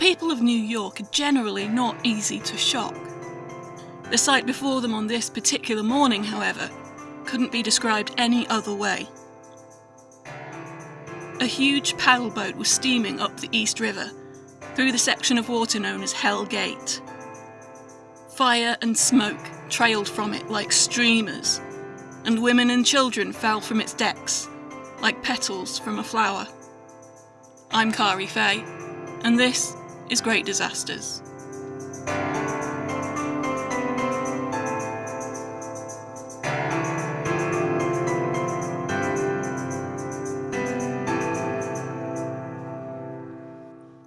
people of New York are generally not easy to shock. The sight before them on this particular morning, however, couldn't be described any other way. A huge paddle boat was steaming up the East River, through the section of water known as Hell Gate. Fire and smoke trailed from it like streamers, and women and children fell from its decks, like petals from a flower. I'm Kari Faye, and this is Great Disasters.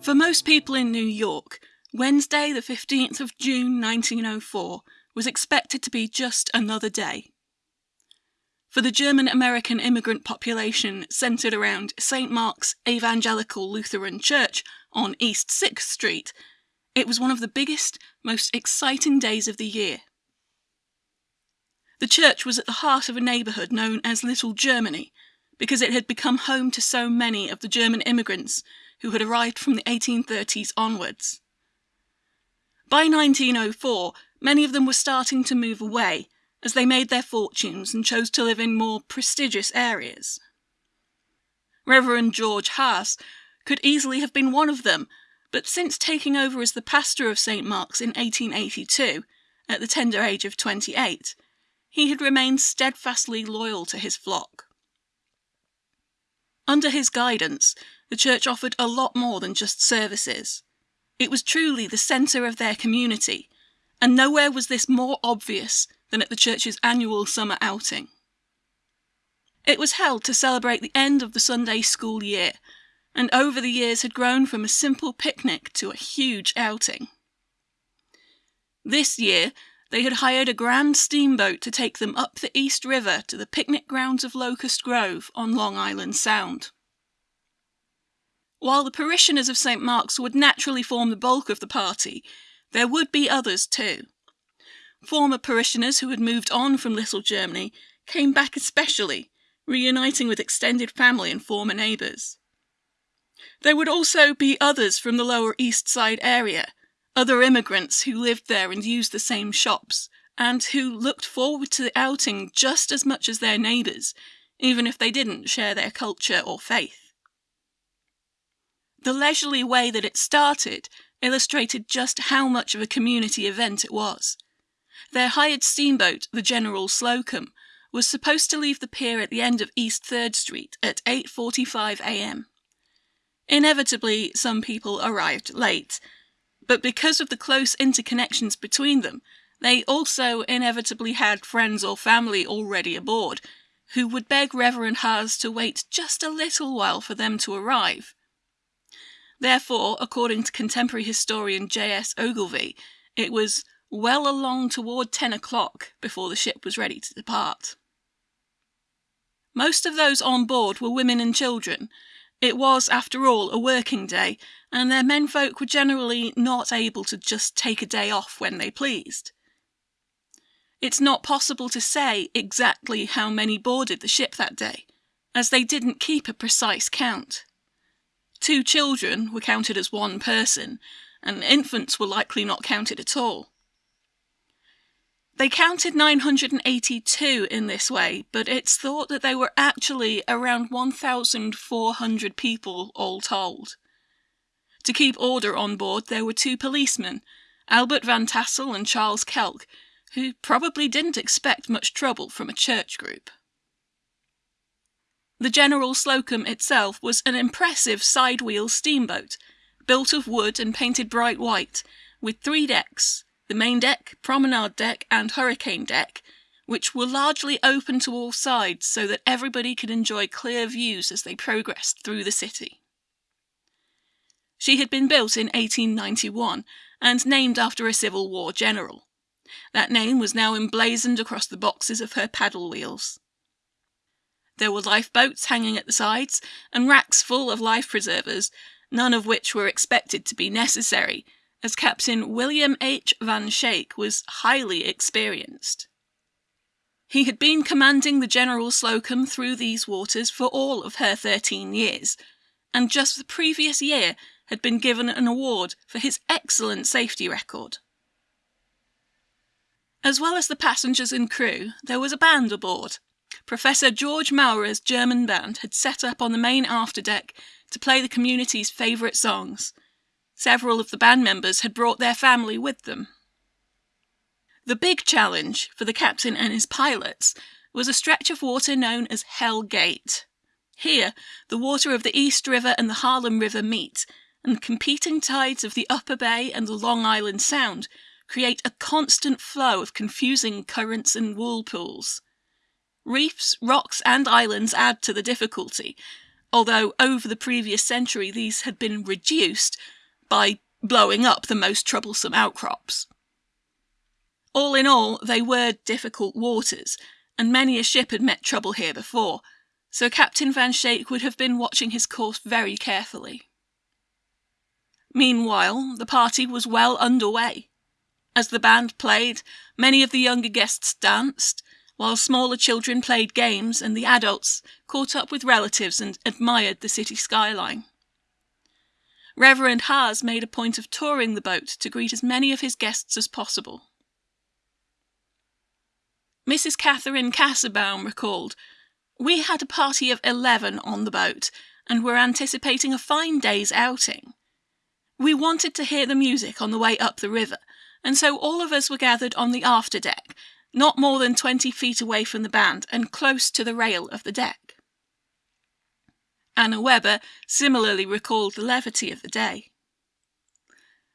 For most people in New York, Wednesday, the 15th of June 1904, was expected to be just another day. For the German American immigrant population centred around St. Mark's Evangelical Lutheran Church on East 6th Street, it was one of the biggest, most exciting days of the year. The church was at the heart of a neighbourhood known as Little Germany because it had become home to so many of the German immigrants who had arrived from the 1830s onwards. By 1904, many of them were starting to move away as they made their fortunes and chose to live in more prestigious areas. Reverend George Haas could easily have been one of them, but since taking over as the pastor of St. Mark's in 1882, at the tender age of 28, he had remained steadfastly loyal to his flock. Under his guidance, the church offered a lot more than just services. It was truly the centre of their community, and nowhere was this more obvious than at the church's annual summer outing. It was held to celebrate the end of the Sunday school year and over the years had grown from a simple picnic to a huge outing. This year, they had hired a grand steamboat to take them up the East River to the picnic grounds of Locust Grove on Long Island Sound. While the parishioners of St. Mark's would naturally form the bulk of the party, there would be others too. Former parishioners who had moved on from Little Germany came back especially, reuniting with extended family and former neighbours. There would also be others from the Lower East Side area, other immigrants who lived there and used the same shops, and who looked forward to the outing just as much as their neighbours, even if they didn't share their culture or faith. The leisurely way that it started illustrated just how much of a community event it was. Their hired steamboat, the General Slocum, was supposed to leave the pier at the end of East 3rd Street at 8:45 a.m. Inevitably, some people arrived late, but because of the close interconnections between them, they also inevitably had friends or family already aboard, who would beg Reverend Haas to wait just a little while for them to arrive. Therefore, according to contemporary historian J.S. Ogilvie, it was well along toward ten o'clock before the ship was ready to depart. Most of those on board were women and children, it was, after all, a working day, and their menfolk were generally not able to just take a day off when they pleased. It's not possible to say exactly how many boarded the ship that day, as they didn't keep a precise count. Two children were counted as one person, and infants were likely not counted at all. They counted 982 in this way, but it's thought that they were actually around 1,400 people all told. To keep order on board, there were two policemen, Albert Van Tassel and Charles Kelk, who probably didn't expect much trouble from a church group. The General Slocum itself was an impressive side-wheel steamboat, built of wood and painted bright white, with three decks, the main deck, promenade deck, and hurricane deck, which were largely open to all sides so that everybody could enjoy clear views as they progressed through the city. She had been built in 1891 and named after a Civil War general. That name was now emblazoned across the boxes of her paddle wheels. There were lifeboats hanging at the sides and racks full of life preservers, none of which were expected to be necessary as Captain William H. Van Schaik was highly experienced. He had been commanding the General Slocum through these waters for all of her 13 years, and just the previous year had been given an award for his excellent safety record. As well as the passengers and crew, there was a band aboard. Professor George Maurer's German band had set up on the main afterdeck to play the community's favourite songs. Several of the band members had brought their family with them. The big challenge for the captain and his pilots was a stretch of water known as Hell Gate. Here, the water of the East River and the Harlem River meet, and the competing tides of the Upper Bay and the Long Island Sound create a constant flow of confusing currents and whirlpools. Reefs, rocks, and islands add to the difficulty, although over the previous century these had been reduced by blowing up the most troublesome outcrops. All in all, they were difficult waters, and many a ship had met trouble here before, so Captain Van Schaik would have been watching his course very carefully. Meanwhile, the party was well underway. As the band played, many of the younger guests danced, while smaller children played games and the adults caught up with relatives and admired the city skyline. Reverend Haas made a point of touring the boat to greet as many of his guests as possible. Mrs. Catherine Casserbaum recalled, We had a party of 11 on the boat and were anticipating a fine day's outing. We wanted to hear the music on the way up the river, and so all of us were gathered on the after deck, not more than 20 feet away from the band and close to the rail of the deck. Anna Weber similarly recalled the levity of the day.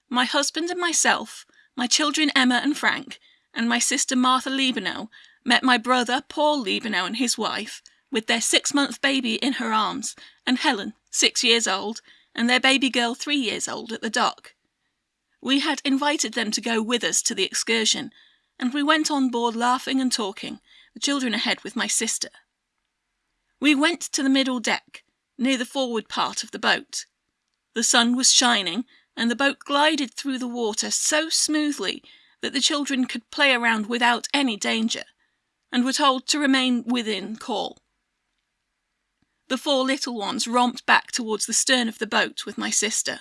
My husband and myself, my children Emma and Frank, and my sister Martha Liebenow met my brother Paul Liebenow and his wife, with their six month baby in her arms, and Helen, six years old, and their baby girl three years old at the dock. We had invited them to go with us to the excursion, and we went on board laughing and talking, the children ahead with my sister. We went to the middle deck, near the forward part of the boat. The sun was shining, and the boat glided through the water so smoothly that the children could play around without any danger, and were told to remain within call. The four little ones romped back towards the stern of the boat with my sister.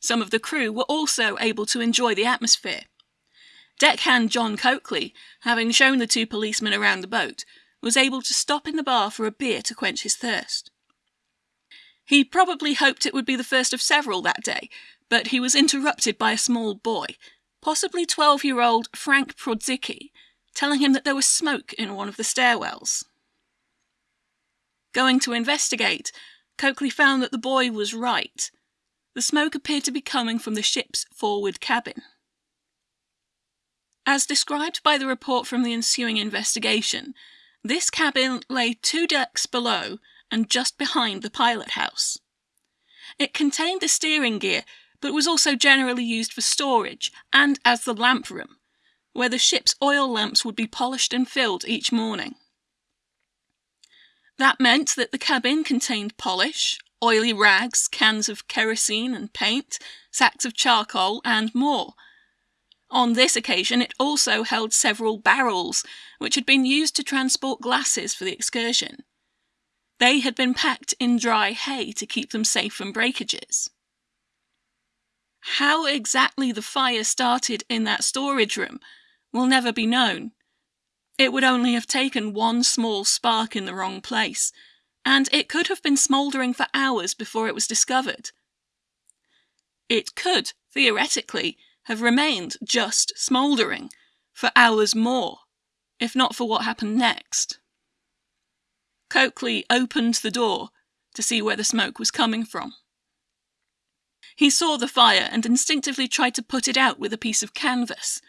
Some of the crew were also able to enjoy the atmosphere. Deckhand John Coakley, having shown the two policemen around the boat, was able to stop in the bar for a beer to quench his thirst. He probably hoped it would be the first of several that day, but he was interrupted by a small boy, possibly 12 year old Frank Prodzicki, telling him that there was smoke in one of the stairwells. Going to investigate, Coakley found that the boy was right. The smoke appeared to be coming from the ship's forward cabin. As described by the report from the ensuing investigation, this cabin lay two decks below and just behind the pilot house. It contained the steering gear, but was also generally used for storage and as the lamp room, where the ship's oil lamps would be polished and filled each morning. That meant that the cabin contained polish, oily rags, cans of kerosene and paint, sacks of charcoal, and more. On this occasion, it also held several barrels, which had been used to transport glasses for the excursion. They had been packed in dry hay to keep them safe from breakages. How exactly the fire started in that storage room will never be known. It would only have taken one small spark in the wrong place, and it could have been smouldering for hours before it was discovered. It could, theoretically, have remained just smouldering for hours more, if not for what happened next. Coakley opened the door to see where the smoke was coming from. He saw the fire and instinctively tried to put it out with a piece of canvas,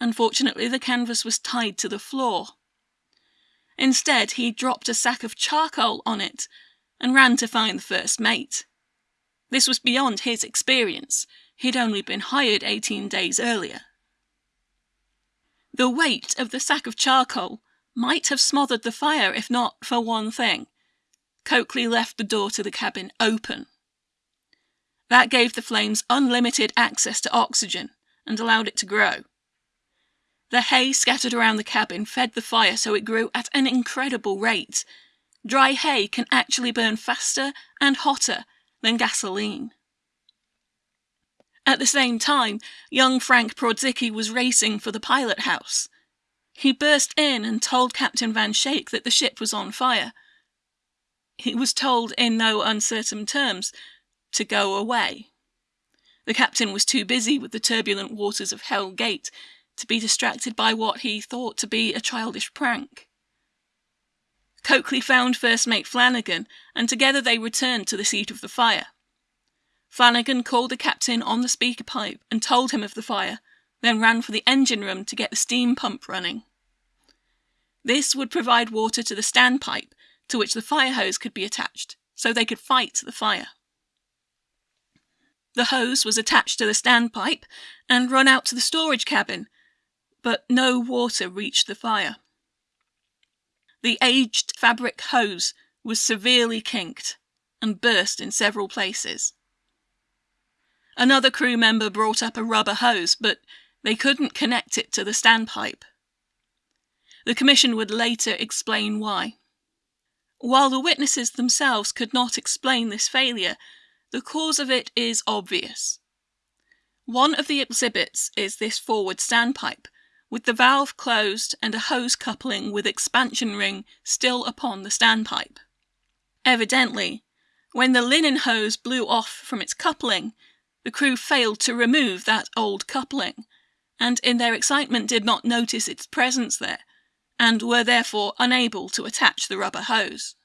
Unfortunately, the canvas was tied to the floor. Instead, he dropped a sack of charcoal on it and ran to find the first mate. This was beyond his experience. He'd only been hired 18 days earlier. The weight of the sack of charcoal might have smothered the fire if not for one thing. Coakley left the door to the cabin open. That gave the flames unlimited access to oxygen and allowed it to grow. The hay scattered around the cabin fed the fire so it grew at an incredible rate. Dry hay can actually burn faster and hotter than gasoline. At the same time, young Frank Brodzicky was racing for the pilot house. He burst in and told Captain Van Schaik that the ship was on fire. He was told in no uncertain terms to go away. The captain was too busy with the turbulent waters of Hell Gate to be distracted by what he thought to be a childish prank. Coakley found First Mate Flanagan, and together they returned to the seat of the fire. Flanagan called the captain on the speaker pipe and told him of the fire, then ran for the engine room to get the steam pump running. This would provide water to the standpipe, to which the fire hose could be attached, so they could fight the fire. The hose was attached to the standpipe and run out to the storage cabin, but no water reached the fire. The aged fabric hose was severely kinked and burst in several places. Another crew member brought up a rubber hose, but they couldn't connect it to the standpipe. The Commission would later explain why. While the witnesses themselves could not explain this failure, the cause of it is obvious. One of the exhibits is this forward standpipe, with the valve closed and a hose coupling with expansion ring still upon the standpipe. Evidently, when the linen hose blew off from its coupling, the crew failed to remove that old coupling, and in their excitement did not notice its presence there, and were therefore unable to attach the rubber hose.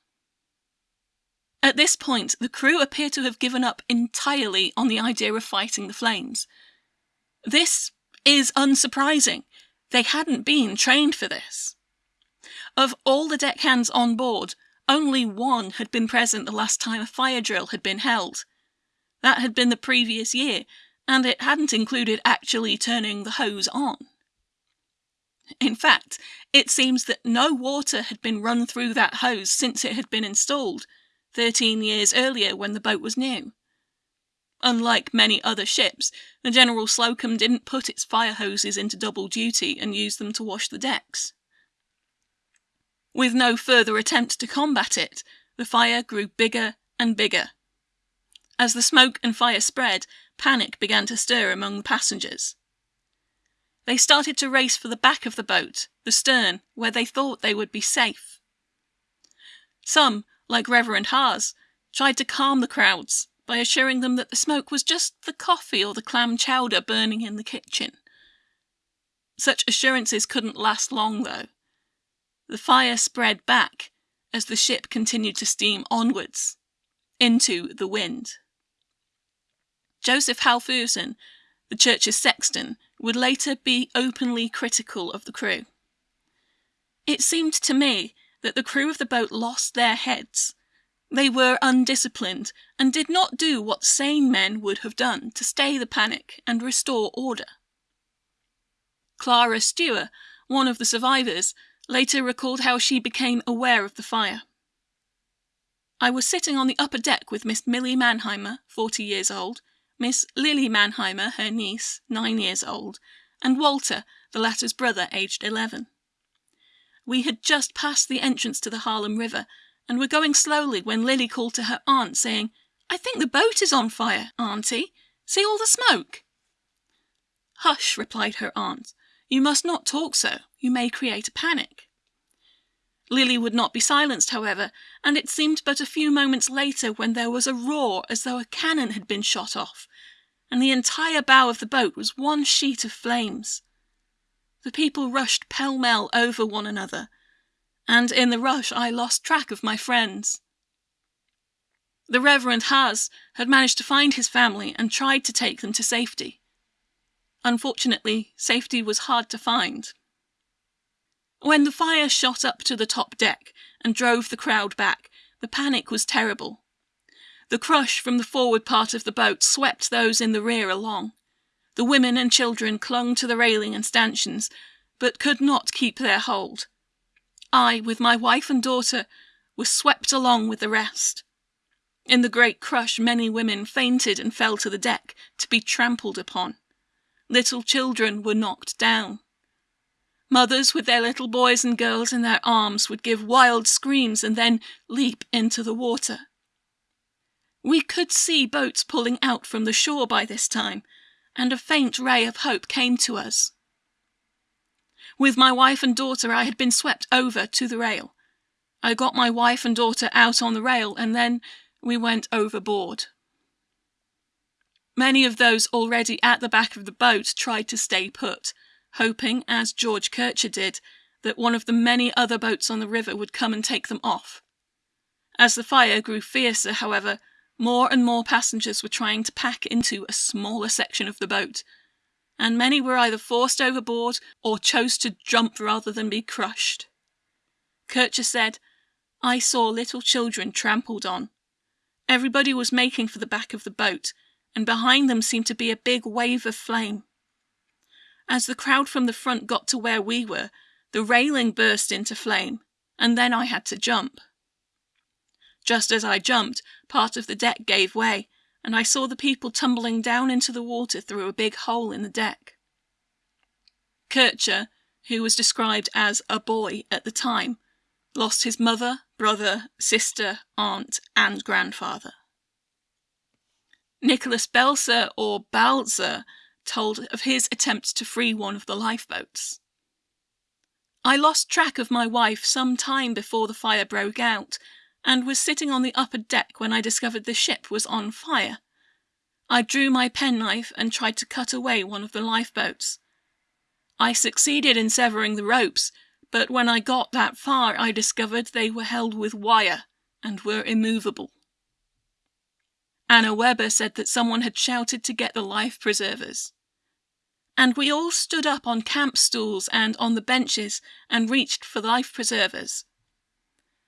At this point, the crew appear to have given up entirely on the idea of fighting the flames. This is unsurprising. They hadn't been trained for this. Of all the deckhands on board, only one had been present the last time a fire drill had been held, that had been the previous year, and it hadn't included actually turning the hose on. In fact, it seems that no water had been run through that hose since it had been installed, 13 years earlier when the boat was new. Unlike many other ships, the General Slocum didn't put its fire hoses into double duty and use them to wash the decks. With no further attempt to combat it, the fire grew bigger and bigger, as the smoke and fire spread, panic began to stir among the passengers. They started to race for the back of the boat, the stern, where they thought they would be safe. Some, like Reverend Haas, tried to calm the crowds by assuring them that the smoke was just the coffee or the clam chowder burning in the kitchen. Such assurances couldn't last long, though. The fire spread back as the ship continued to steam onwards into the wind. Joseph Halfusen, the church's sexton, would later be openly critical of the crew. It seemed to me that the crew of the boat lost their heads. They were undisciplined and did not do what sane men would have done to stay the panic and restore order. Clara Stewart, one of the survivors, later recalled how she became aware of the fire. I was sitting on the upper deck with Miss Millie Mannheimer, 40 years old, Miss Lily Mannheimer, her niece, nine years old, and Walter, the latter's brother, aged eleven. We had just passed the entrance to the Harlem River, and were going slowly when Lily called to her aunt, saying, I think the boat is on fire, auntie. See all the smoke? Hush, replied her aunt. You must not talk so. You may create a panic. Lily would not be silenced, however, and it seemed but a few moments later when there was a roar as though a cannon had been shot off, and the entire bow of the boat was one sheet of flames. The people rushed pell mell over one another, and in the rush I lost track of my friends. The Reverend Haas had managed to find his family and tried to take them to safety. Unfortunately, safety was hard to find. When the fire shot up to the top deck and drove the crowd back, the panic was terrible. The crush from the forward part of the boat swept those in the rear along. The women and children clung to the railing and stanchions, but could not keep their hold. I, with my wife and daughter, was swept along with the rest. In the great crush, many women fainted and fell to the deck to be trampled upon. Little children were knocked down. Mothers with their little boys and girls in their arms would give wild screams and then leap into the water. We could see boats pulling out from the shore by this time, and a faint ray of hope came to us. With my wife and daughter, I had been swept over to the rail. I got my wife and daughter out on the rail, and then we went overboard. Many of those already at the back of the boat tried to stay put, hoping, as George Kircher did, that one of the many other boats on the river would come and take them off. As the fire grew fiercer, however, more and more passengers were trying to pack into a smaller section of the boat, and many were either forced overboard or chose to jump rather than be crushed. Kircher said, I saw little children trampled on. Everybody was making for the back of the boat, and behind them seemed to be a big wave of flame. As the crowd from the front got to where we were, the railing burst into flame, and then I had to jump. Just as I jumped, part of the deck gave way, and I saw the people tumbling down into the water through a big hole in the deck. Kircher, who was described as a boy at the time, lost his mother, brother, sister, aunt, and grandfather. Nicholas Belzer, or Balzer, told of his attempt to free one of the lifeboats. I lost track of my wife some time before the fire broke out, and was sitting on the upper deck when I discovered the ship was on fire. I drew my penknife and tried to cut away one of the lifeboats. I succeeded in severing the ropes, but when I got that far, I discovered they were held with wire and were immovable. Anna Weber said that someone had shouted to get the life preservers. And we all stood up on camp stools and on the benches and reached for life preservers.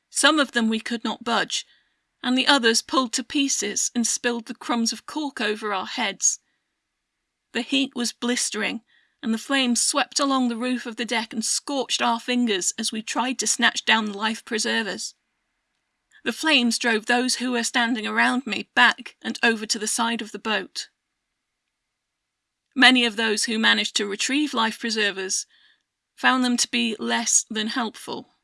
Some of them we could not budge, and the others pulled to pieces and spilled the crumbs of cork over our heads. The heat was blistering, and the flames swept along the roof of the deck and scorched our fingers as we tried to snatch down the life preservers. The flames drove those who were standing around me back and over to the side of the boat. Many of those who managed to retrieve life preservers found them to be less than helpful.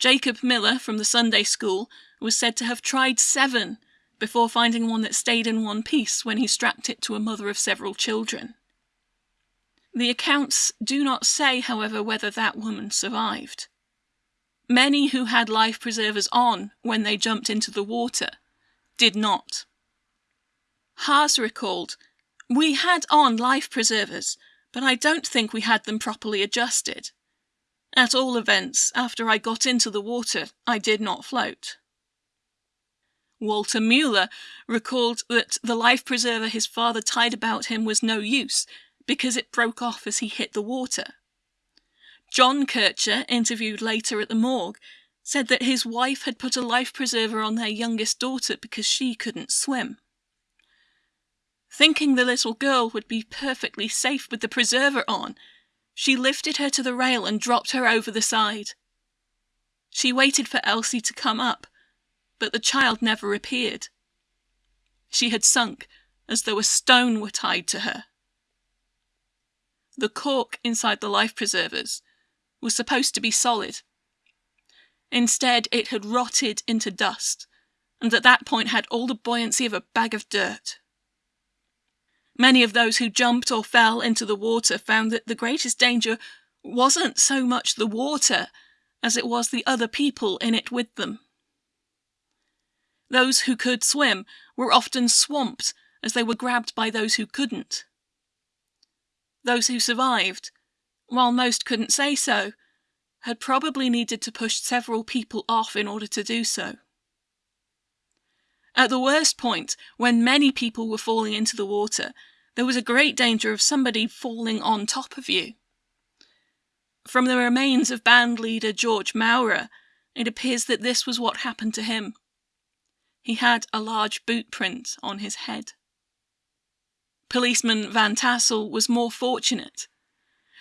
Jacob Miller from the Sunday school was said to have tried seven before finding one that stayed in one piece when he strapped it to a mother of several children. The accounts do not say, however, whether that woman survived. Many who had life preservers on when they jumped into the water did not. Haas recalled, We had on life preservers, but I don't think we had them properly adjusted. At all events, after I got into the water, I did not float. Walter Mueller recalled that the life preserver his father tied about him was no use because it broke off as he hit the water. John Kircher, interviewed later at the morgue, said that his wife had put a life preserver on their youngest daughter because she couldn't swim. Thinking the little girl would be perfectly safe with the preserver on, she lifted her to the rail and dropped her over the side. She waited for Elsie to come up, but the child never appeared. She had sunk as though a stone were tied to her. The cork inside the life preservers was supposed to be solid. Instead, it had rotted into dust, and at that point had all the buoyancy of a bag of dirt. Many of those who jumped or fell into the water found that the greatest danger wasn't so much the water as it was the other people in it with them. Those who could swim were often swamped as they were grabbed by those who couldn't. Those who survived, while most couldn't say so, had probably needed to push several people off in order to do so. At the worst point, when many people were falling into the water, there was a great danger of somebody falling on top of you. From the remains of band leader George Maurer, it appears that this was what happened to him. He had a large boot print on his head. Policeman Van Tassel was more fortunate.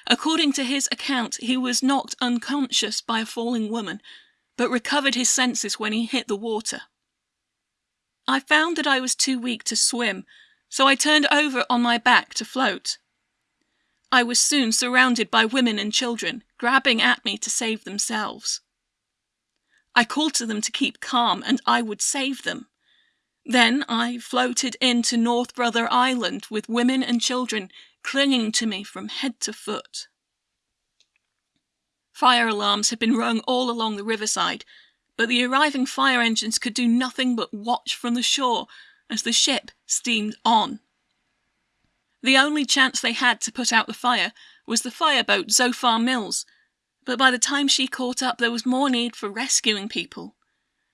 According to his account, he was knocked unconscious by a falling woman, but recovered his senses when he hit the water. I found that I was too weak to swim, so I turned over on my back to float. I was soon surrounded by women and children, grabbing at me to save themselves. I called to them to keep calm, and I would save them. Then I floated into North Brother Island with women and children clinging to me from head to foot. Fire alarms had been rung all along the riverside, but the arriving fire engines could do nothing but watch from the shore as the ship steamed on. The only chance they had to put out the fire was the fireboat Zophar Mills, but by the time she caught up, there was more need for rescuing people.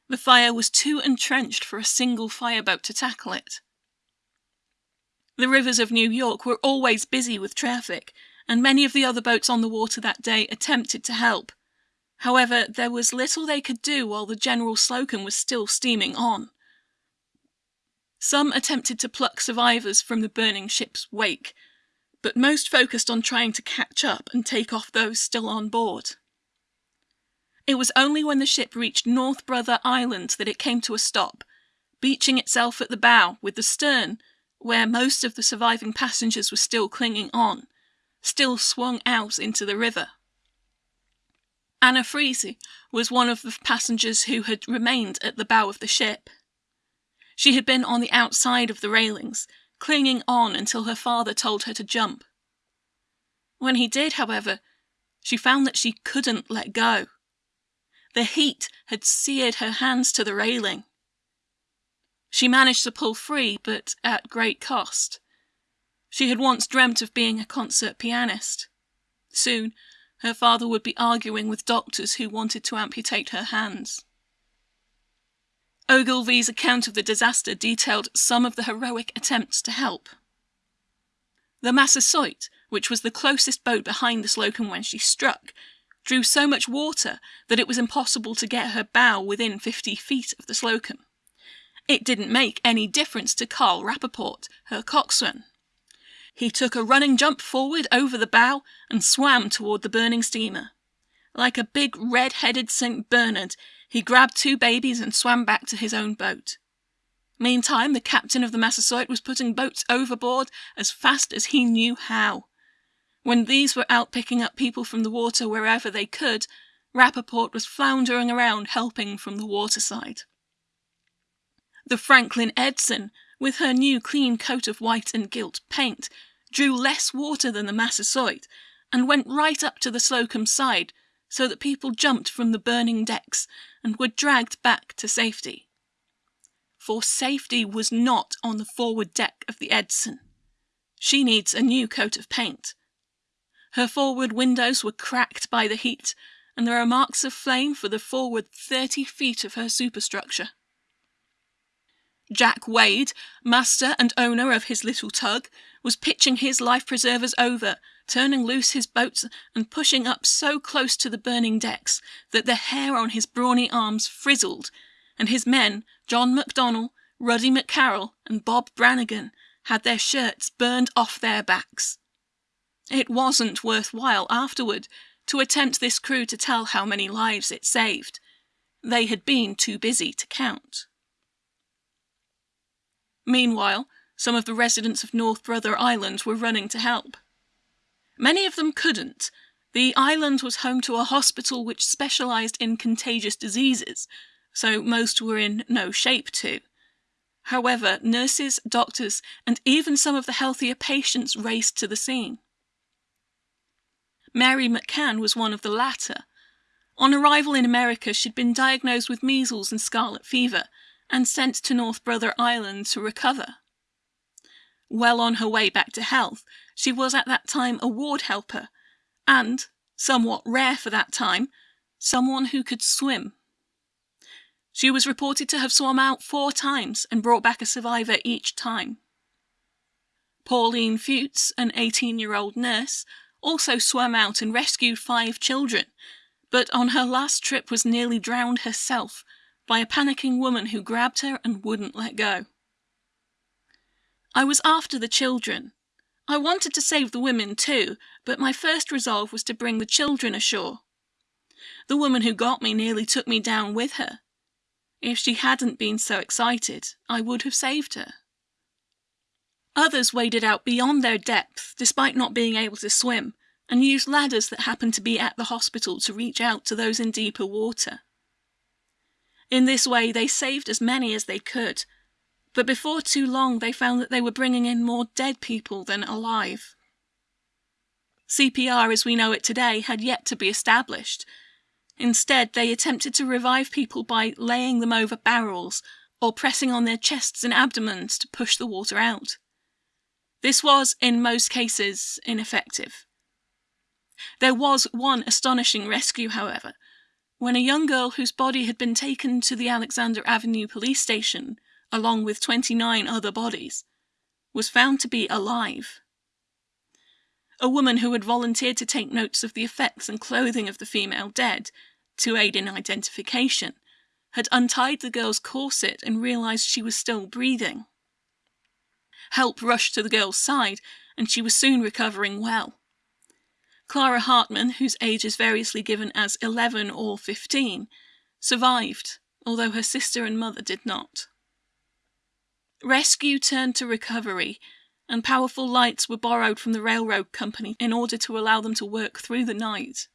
The fire was too entrenched for a single fireboat to tackle it. The rivers of New York were always busy with traffic, and many of the other boats on the water that day attempted to help. However, there was little they could do while the General Slocum was still steaming on. Some attempted to pluck survivors from the burning ship's wake, but most focused on trying to catch up and take off those still on board. It was only when the ship reached North Brother Island that it came to a stop, beaching itself at the bow with the stern, where most of the surviving passengers were still clinging on, still swung out into the river. Anna Freese was one of the passengers who had remained at the bow of the ship. She had been on the outside of the railings, clinging on until her father told her to jump. When he did, however, she found that she couldn't let go. The heat had seared her hands to the railing. She managed to pull free, but at great cost. She had once dreamt of being a concert pianist. Soon, her father would be arguing with doctors who wanted to amputate her hands. Ogilvie's account of the disaster detailed some of the heroic attempts to help. The Massasoit, which was the closest boat behind the Slocum when she struck, drew so much water that it was impossible to get her bow within 50 feet of the Slocum. It didn't make any difference to Carl Rappaport, her coxswain. He took a running jump forward over the bow and swam toward the burning steamer. Like a big red headed St. Bernard, he grabbed two babies and swam back to his own boat. Meantime, the captain of the Massasoit was putting boats overboard as fast as he knew how. When these were out picking up people from the water wherever they could, Rappaport was floundering around helping from the waterside. The Franklin Edson, with her new clean coat of white and gilt paint, drew less water than the Massasoit, and went right up to the Slocum side, so that people jumped from the burning decks and were dragged back to safety. For safety was not on the forward deck of the Edson. She needs a new coat of paint. Her forward windows were cracked by the heat, and there are marks of flame for the forward 30 feet of her superstructure. Jack Wade, master and owner of his little tug, was pitching his life preservers over, turning loose his boats, and pushing up so close to the burning decks that the hair on his brawny arms frizzled, and his men, John McDonnell, Ruddy McCarroll, and Bob Brannigan, had their shirts burned off their backs. It wasn't worthwhile afterward to attempt this crew to tell how many lives it saved. They had been too busy to count. Meanwhile, some of the residents of North Brother Island were running to help. Many of them couldn't. The island was home to a hospital which specialized in contagious diseases, so most were in no shape to. However, nurses, doctors, and even some of the healthier patients raced to the scene. Mary McCann was one of the latter. On arrival in America, she'd been diagnosed with measles and scarlet fever and sent to North Brother Island to recover. Well on her way back to health, she was at that time a ward helper and, somewhat rare for that time, someone who could swim. She was reported to have swum out four times and brought back a survivor each time. Pauline Fuchs, an 18 year old nurse, also swam out and rescued five children, but on her last trip was nearly drowned herself by a panicking woman who grabbed her and wouldn't let go. I was after the children. I wanted to save the women too, but my first resolve was to bring the children ashore. The woman who got me nearly took me down with her. If she hadn't been so excited, I would have saved her. Others waded out beyond their depth, despite not being able to swim, and used ladders that happened to be at the hospital to reach out to those in deeper water. In this way, they saved as many as they could, But before too long, they found that they were bringing in more dead people than alive. CPR as we know it today had yet to be established. Instead, they attempted to revive people by laying them over barrels or pressing on their chests and abdomens to push the water out. This was, in most cases, ineffective. There was one astonishing rescue, however, when a young girl whose body had been taken to the Alexander Avenue police station, along with 29 other bodies, was found to be alive. A woman who had volunteered to take notes of the effects and clothing of the female dead to aid in identification had untied the girl's corset and realized she was still breathing. Help rushed to the girl's side, and she was soon recovering well. Clara Hartman, whose age is variously given as 11 or 15, survived, although her sister and mother did not. Rescue turned to recovery, and powerful lights were borrowed from the railroad company in order to allow them to work through the night.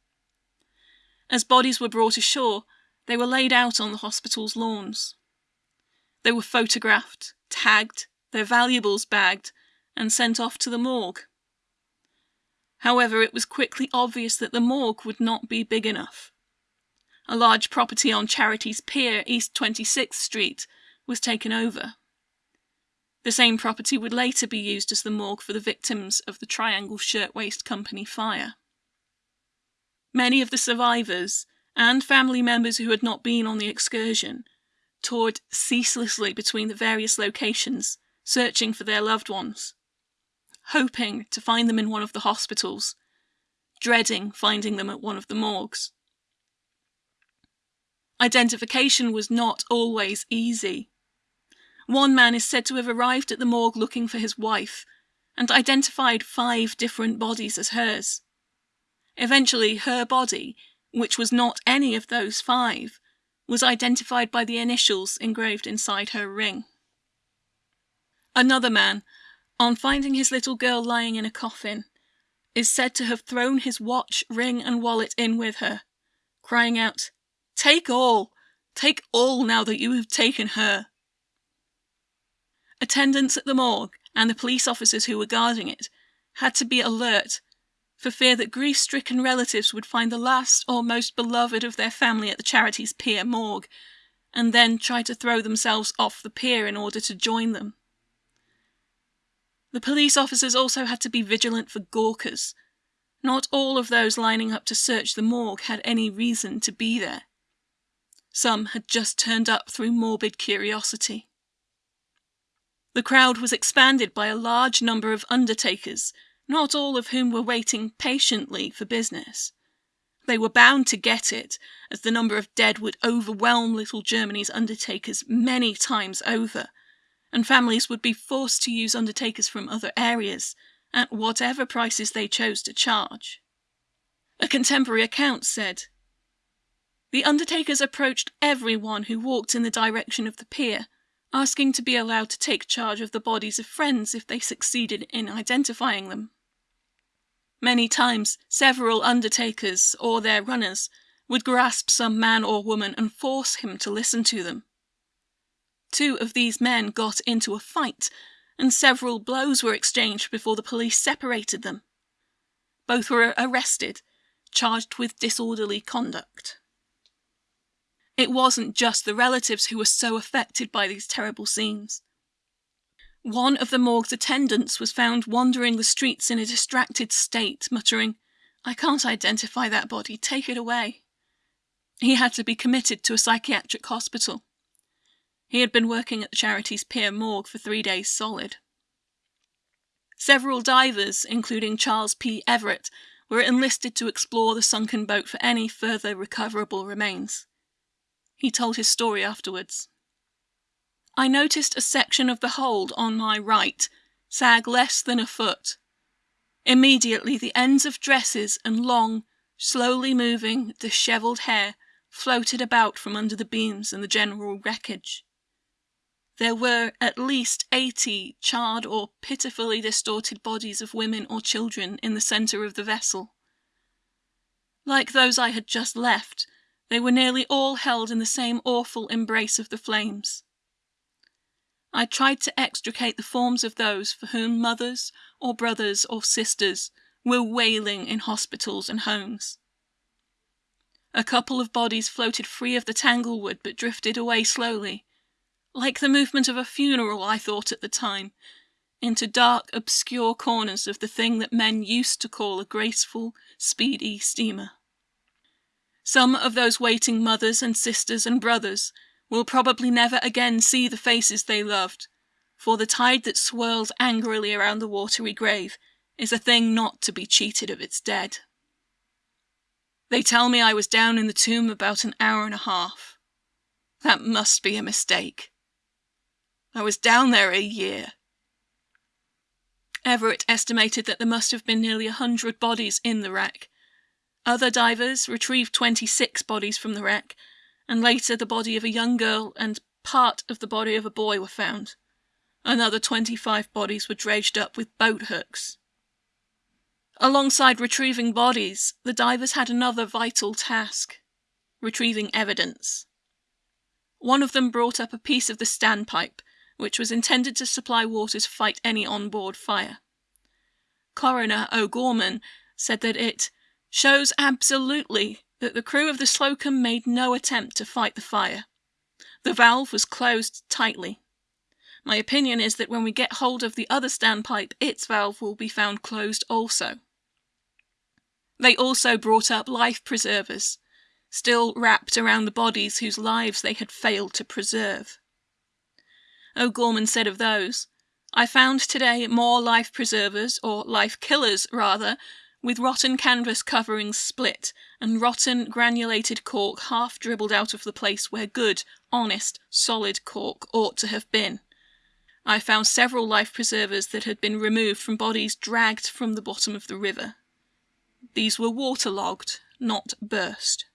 As bodies were brought ashore, they were laid out on the hospital's lawns. They were photographed, tagged, their valuables bagged, and sent off to the morgue. However, it was quickly obvious that the morgue would not be big enough. A large property on Charities Pier, East 26th Street, was taken over. The same property would later be used as the morgue for the victims of the Triangle Shirtwaist Company fire. Many of the survivors, and family members who had not been on the excursion, toured ceaselessly between the various locations, searching for their loved ones hoping to find them in one of the hospitals, dreading finding them at one of the morgues. Identification was not always easy. One man is said to have arrived at the morgue looking for his wife and identified five different bodies as hers. Eventually, her body, which was not any of those five, was identified by the initials engraved inside her ring. Another man on finding his little girl lying in a coffin, is said to have thrown his watch, ring, and wallet in with her, crying out, Take all! Take all now that you have taken her! Attendants at the morgue and the police officers who were guarding it had to be alert for fear that grief stricken relatives would find the last or most beloved of their family at the Charities Pier morgue and then try to throw themselves off the pier in order to join them. The police officers also had to be vigilant for gawkers. Not all of those lining up to search the morgue had any reason to be there. Some had just turned up through morbid curiosity. The crowd was expanded by a large number of undertakers, not all of whom were waiting patiently for business. They were bound to get it, as the number of dead would overwhelm Little Germany's undertakers many times over, and families would be forced to use undertakers from other areas at whatever prices they chose to charge. A contemporary account said The undertakers approached everyone who walked in the direction of the pier, asking to be allowed to take charge of the bodies of friends if they succeeded in identifying them. Many times, several undertakers or their runners would grasp some man or woman and force him to listen to them. Two of these men got into a fight, and several blows were exchanged before the police separated them. Both were arrested, charged with disorderly conduct. It wasn't just the relatives who were so affected by these terrible scenes. One of the morgue's attendants was found wandering the streets in a distracted state, muttering, I can't identify that body, take it away. He had to be committed to a psychiatric hospital. He had been working at the Charities Pier morgue for three days solid. Several divers, including Charles P. Everett, were enlisted to explore the sunken boat for any further recoverable remains. He told his story afterwards. I noticed a section of the hold on my right sag less than a foot. Immediately, the ends of dresses and long, slowly moving, dishevelled hair floated about from under the beams and the general wreckage there were at least eighty charred or pitifully distorted bodies of women or children in the centre of the vessel. Like those I had just left, they were nearly all held in the same awful embrace of the flames. I tried to extricate the forms of those for whom mothers or brothers or sisters were wailing in hospitals and homes. A couple of bodies floated free of the tanglewood but drifted away slowly, like the movement of a funeral, I thought at the time, into dark, obscure corners of the thing that men used to call a graceful, speedy steamer. Some of those waiting mothers and sisters and brothers will probably never again see the faces they loved, for the tide that swirls angrily around the watery grave is a thing not to be cheated of its dead. They tell me I was down in the tomb about an hour and a half. That must be a mistake. I was down there a year. Everett estimated that there must have been nearly a hundred bodies in the wreck. Other divers retrieved 26 bodies from the wreck, and later the body of a young girl and part of the body of a boy were found. Another 25 bodies were dredged up with boat hooks. Alongside retrieving bodies, the divers had another vital task retrieving evidence. One of them brought up a piece of the standpipe, which was intended to supply water to fight any onboard fire. Coroner O'Gorman said that it shows absolutely that the crew of the Slocum made no attempt to fight the fire. The valve was closed tightly. My opinion is that when we get hold of the other standpipe, its valve will be found closed also. They also brought up life preservers, still wrapped around the bodies whose lives they had failed to preserve. O'Gorman said of those, I found today more life preservers, or life killers rather, with rotten canvas coverings split and rotten granulated cork half dribbled out of the place where good, honest, solid cork ought to have been. I found several life preservers that had been removed from bodies dragged from the bottom of the river. These were waterlogged, not burst.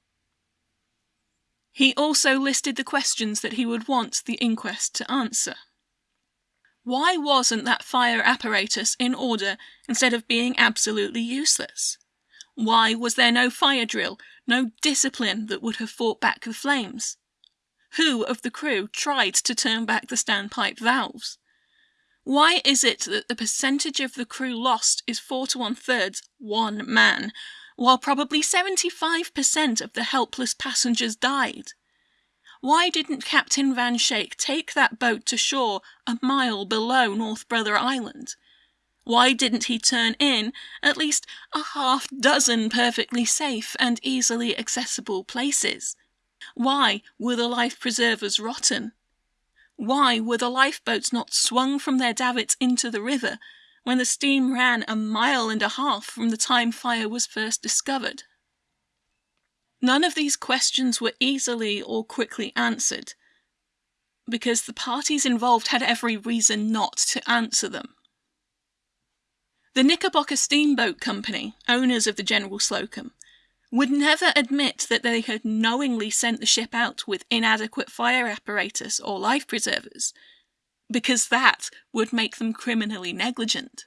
He also listed the questions that he would want the inquest to answer. Why wasn't that fire apparatus in order instead of being absolutely useless? Why was there no fire drill, no discipline that would have fought back the flames? Who of the crew tried to turn back the standpipe valves? Why is it that the percentage of the crew lost is four to one thirds one man, while probably 75% of the helpless passengers died? Why didn't Captain Van Schaick take that boat to shore a mile below North Brother Island? Why didn't he turn in at least a half dozen perfectly safe and easily accessible places? Why were the life preservers rotten? Why were the lifeboats not swung from their davits into the river when the steam ran a mile and a half from the time fire was first discovered? None of these questions were easily or quickly answered, because the parties involved had every reason not to answer them. The Knickerbocker Steamboat Company, owners of the General Slocum, would never admit that they had knowingly sent the ship out with inadequate fire apparatus or life preservers, because that would make them criminally negligent.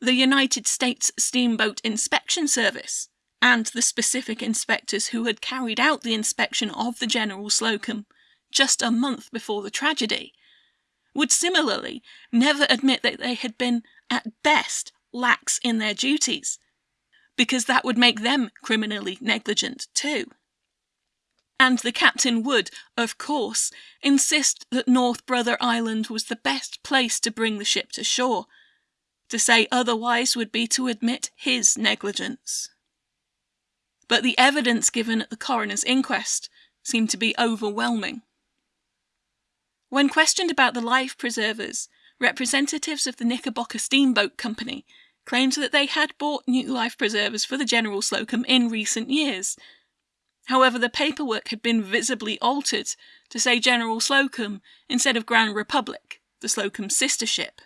The United States Steamboat Inspection Service and the specific inspectors who had carried out the inspection of the General Slocum just a month before the tragedy would similarly never admit that they had been, at best, lax in their duties because that would make them criminally negligent too. And the captain would, of course, insist that North Brother Island was the best place to bring the ship to shore. To say otherwise would be to admit his negligence. But the evidence given at the coroner's inquest seemed to be overwhelming. When questioned about the life preservers, representatives of the Knickerbocker Steamboat Company claimed that they had bought new life preservers for the General Slocum in recent years. However, the paperwork had been visibly altered to say General Slocum instead of Grand Republic, the Slocum sister ship.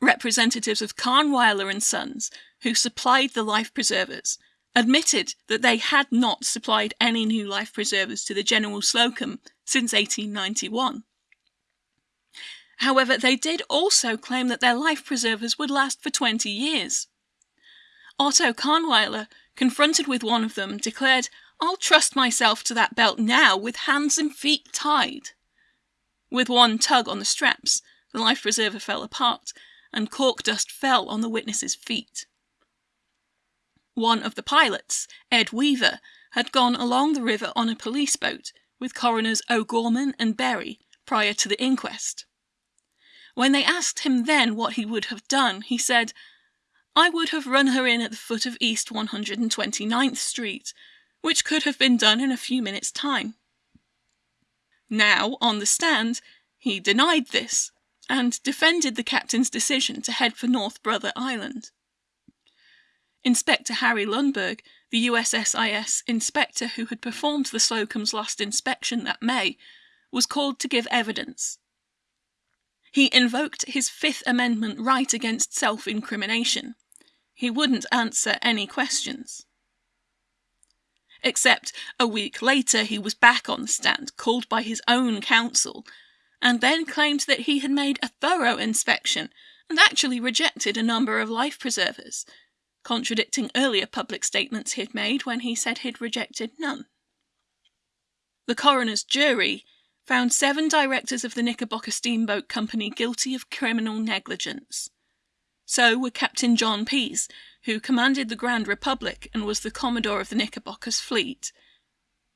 Representatives of Kahnweiler and Sons, who supplied the life preservers, admitted that they had not supplied any new life preservers to the General Slocum since 1891. However, they did also claim that their life preservers would last for 20 years. Otto Kahnweiler, confronted with one of them, declared, I'll trust myself to that belt now with hands and feet tied. With one tug on the straps, the life preserver fell apart, and cork dust fell on the witness's feet. One of the pilots, Ed Weaver, had gone along the river on a police boat with coroners O'Gorman and Berry prior to the inquest. When they asked him then what he would have done, he said, I would have run her in at the foot of East 129th Street, which could have been done in a few minutes' time. Now, on the stand, he denied this and defended the captain's decision to head for North Brother Island. Inspector Harry Lundberg, the USSIS inspector who had performed the Slocum's last inspection that May, was called to give evidence. He invoked his Fifth Amendment right against self incrimination. He wouldn't answer any questions. Except a week later, he was back on the stand, called by his own counsel, and then claimed that he had made a thorough inspection and actually rejected a number of life preservers, contradicting earlier public statements he'd made when he said he'd rejected none. The coroner's jury found seven directors of the Knickerbocker Steamboat Company guilty of criminal negligence. So were Captain John Pease, who commanded the Grand Republic and was the commodore of the Knickerbocker's fleet,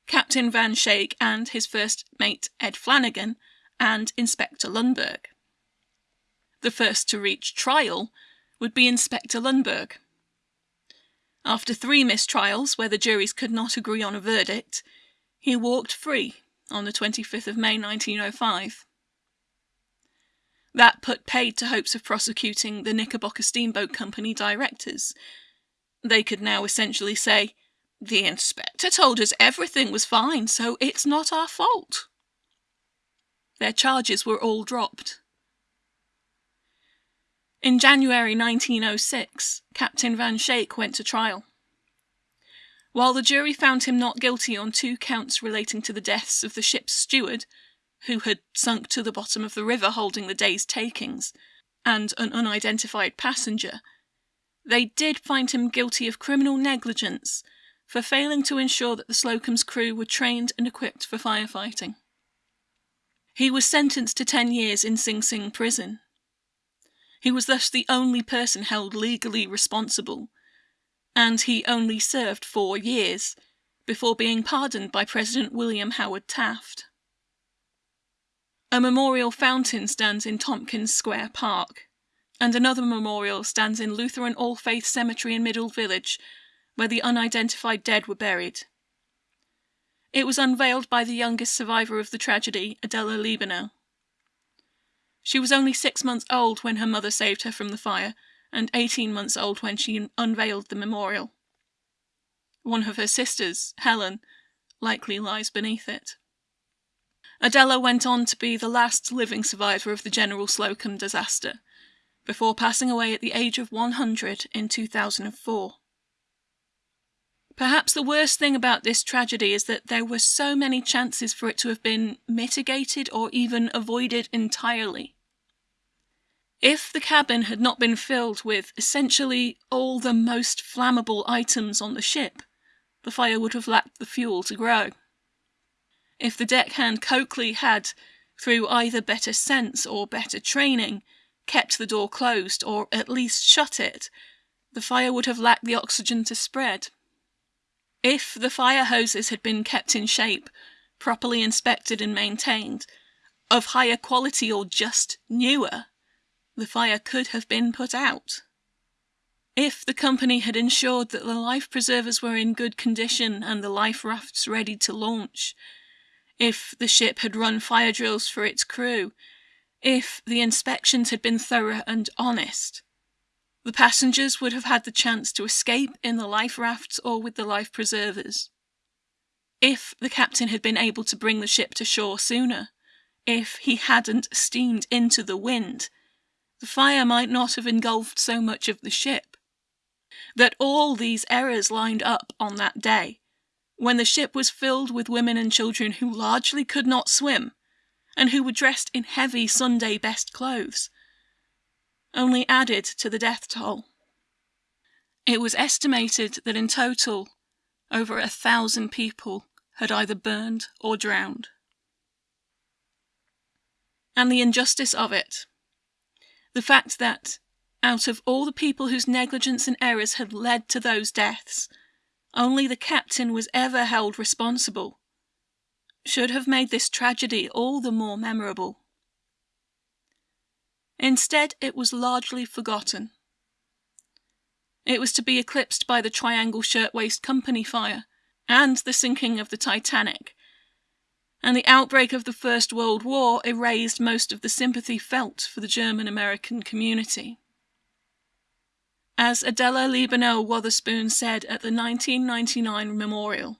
Captain Van Schaick and his first mate Ed Flanagan, and Inspector Lundberg. The first to reach trial would be Inspector Lundberg. After three mistrials where the juries could not agree on a verdict, he walked free on the 25th of May 1905. That put paid to hopes of prosecuting the Knickerbocker Steamboat Company directors. They could now essentially say, The inspector told us everything was fine, so it's not our fault. Their charges were all dropped. In January 1906, Captain Van Schaick went to trial. While the jury found him not guilty on two counts relating to the deaths of the ship's steward, who had sunk to the bottom of the river holding the day's takings, and an unidentified passenger, they did find him guilty of criminal negligence for failing to ensure that the Slocum's crew were trained and equipped for firefighting. He was sentenced to 10 years in Sing Sing prison. He was thus the only person held legally responsible, and he only served four years before being pardoned by President William Howard Taft. A memorial fountain stands in Tompkins Square Park, and another memorial stands in Lutheran All Faith Cemetery in Middle Village, where the unidentified dead were buried. It was unveiled by the youngest survivor of the tragedy, Adela Liebenau. She was only six months old when her mother saved her from the fire, and 18 months old when she unveiled the memorial. One of her sisters, Helen, likely lies beneath it. Adela went on to be the last living survivor of the General Slocum disaster, before passing away at the age of 100 in 2004. Perhaps the worst thing about this tragedy is that there were so many chances for it to have been mitigated or even avoided entirely. If the cabin had not been filled with essentially all the most flammable items on the ship, the fire would have lacked the fuel to grow. If the deckhand Coakley had, through either better sense or better training, kept the door closed or at least shut it, the fire would have lacked the oxygen to spread. If the fire hoses had been kept in shape, properly inspected and maintained, of higher quality or just newer, the fire could have been put out. If the company had ensured that the life preservers were in good condition and the life rafts ready to launch, if the ship had run fire drills for its crew, if the inspections had been thorough and honest. The passengers would have had the chance to escape in the life rafts or with the life preservers. If the captain had been able to bring the ship to shore sooner, if he hadn't steamed into the wind, the fire might not have engulfed so much of the ship. That all these errors lined up on that day when the ship was filled with women and children who largely could not swim, and who were dressed in heavy Sunday best clothes, only added to the death toll. It was estimated that in total, over a thousand people had either burned or drowned. and the injustice of it. The fact that, out of all the people whose negligence and errors had led to those deaths, only the captain was ever held responsible, should have made this tragedy all the more memorable. Instead, it was largely forgotten. It was to be eclipsed by the Triangle Shirtwaist Company fire and the sinking of the Titanic. And the outbreak of the First World War erased most of the sympathy felt for the German American community. As Adela Liebenau Wotherspoon said at the 1999 memorial,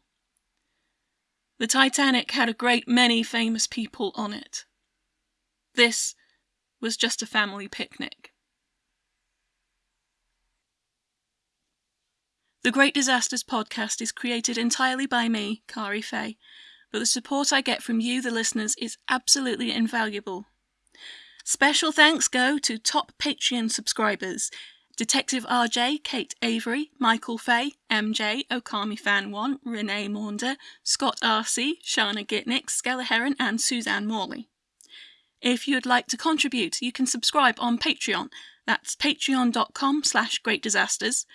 the Titanic had a great many famous people on it. This was just a family picnic. The Great Disasters podcast is created entirely by me, Kari Fay, but the support I get from you, the listeners, is absolutely invaluable. Special thanks go to top Patreon subscribers Detective RJ, Kate Avery, Michael Fay, MJ, Okami Fan 1, Renee Maunder, Scott RC, Shana Gitnick, Skella Heron, and Suzanne Morley. If you'd like to contribute, you can subscribe on Patreon. That's patreon.com slash greatdisasters.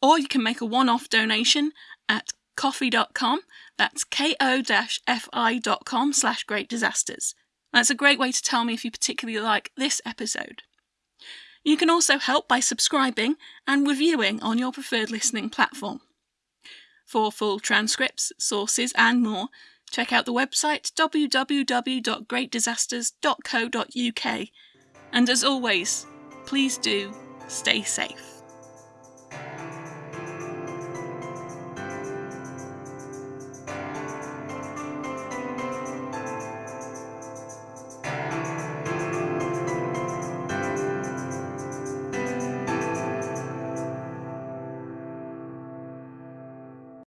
Or you can make a one-off donation at ko-fi.com. That's ko-fi.com slash greatdisasters. That's a great way to tell me if you particularly like this episode. You can also help by subscribing and reviewing on your preferred listening platform. For full transcripts, sources, and more, check out the website www.greatdisasters.co.uk. And as always, please do stay safe.